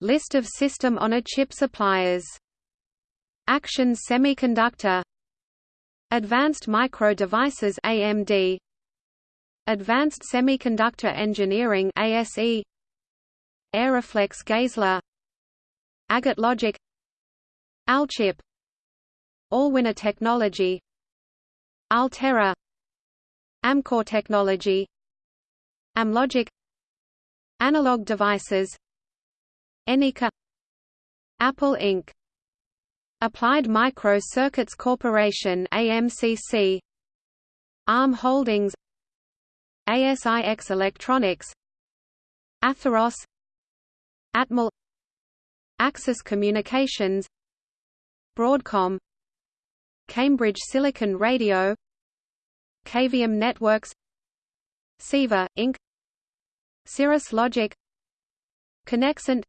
List of system-on-a-chip suppliers. Action Semiconductor. Advanced Micro Devices AMD Advanced Semiconductor Engineering ASE Aeroflex Gaisler Agate Logic. Alchip. Allwinner Technology. Altera. Amkor Technology. Amlogic. Analog Devices Anyka Apple Inc. Applied Micro Circuits Corporation AMCC ARM Holdings. ASIX Electronics. Atheros. Atmel. Axis Communications. Broadcom. Cambridge Silicon Radio. Cavium Networks. CEVA, Inc. Cirrus Logic. Conexant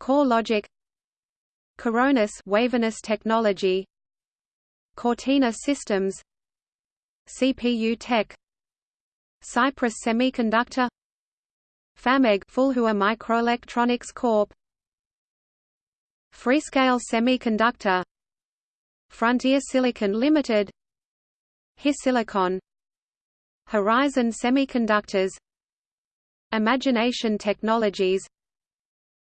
CoreLogic Coronis Waverness Technology. Cortina Systems. CPU Tech. Cypress Semiconductor. FAMEG Fulhua Microelectronics Corp. Freescale Semiconductor. Frontier Silicon Limited. HiSilicon. Horizon Semiconductors. Imagination Technologies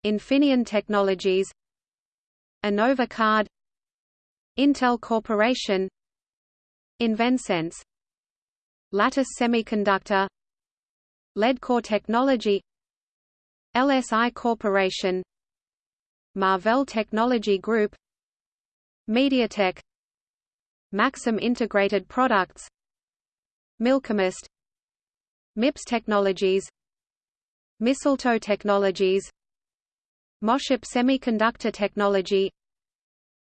Infineon Technologies Innova Card Intel Corporation Invensense Lattice Semiconductor Leadcore Technology LSI Corporation Marvell Technology Group MediaTek Maxim Integrated Products Milcomist MIPS Technologies Mistletoe Technologies MosChip Semiconductor Technology.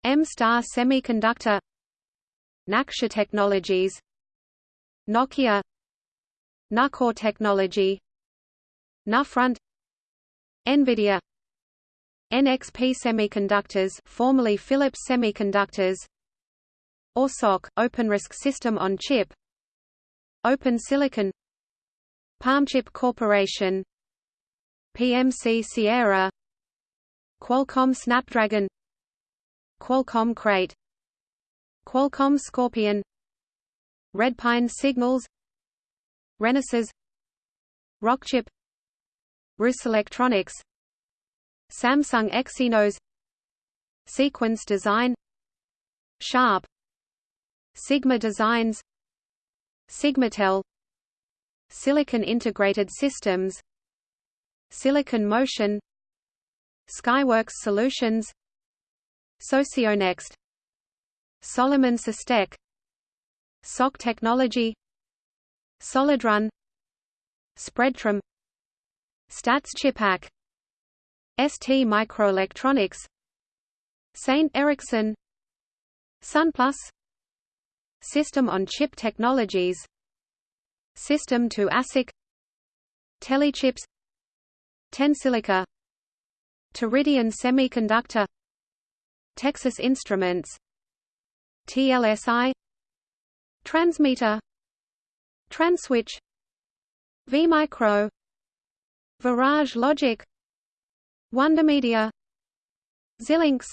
M-Star Semiconductor. Naksha Technologies. Nokia. Nucor Technology. Nufront. NVIDIA. NXP Semiconductors formerly Philips Semiconductors. ORSOC, OpenRISC System on Chip. Open Silicon. Palmchip Corporation. PMC Sierra Qualcomm Snapdragon Qualcomm Krait Qualcomm Scorpion Redpine Signals Renesas Rockchip Rus Electronics Samsung Exynos Sequence Design Sharp Sigma Designs Sigmatel Silicon Integrated Systems Silicon Motion Skyworks Solutions. Socionext. Solomon Systech. SOC Technology. SolidRun Spreadtrum. Stats ChipPAC. ST Microelectronics. Saint Ericsson. SunPlus. System on Chip Technologies. System to ASIC Telechips. Tensilica Teridian Semiconductor Texas Instruments TLSI Transmeta Transwitch vMicro Virage Logic Wondermedia Xilinx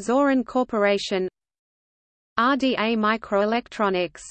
Zoran Corporation RDA Microelectronics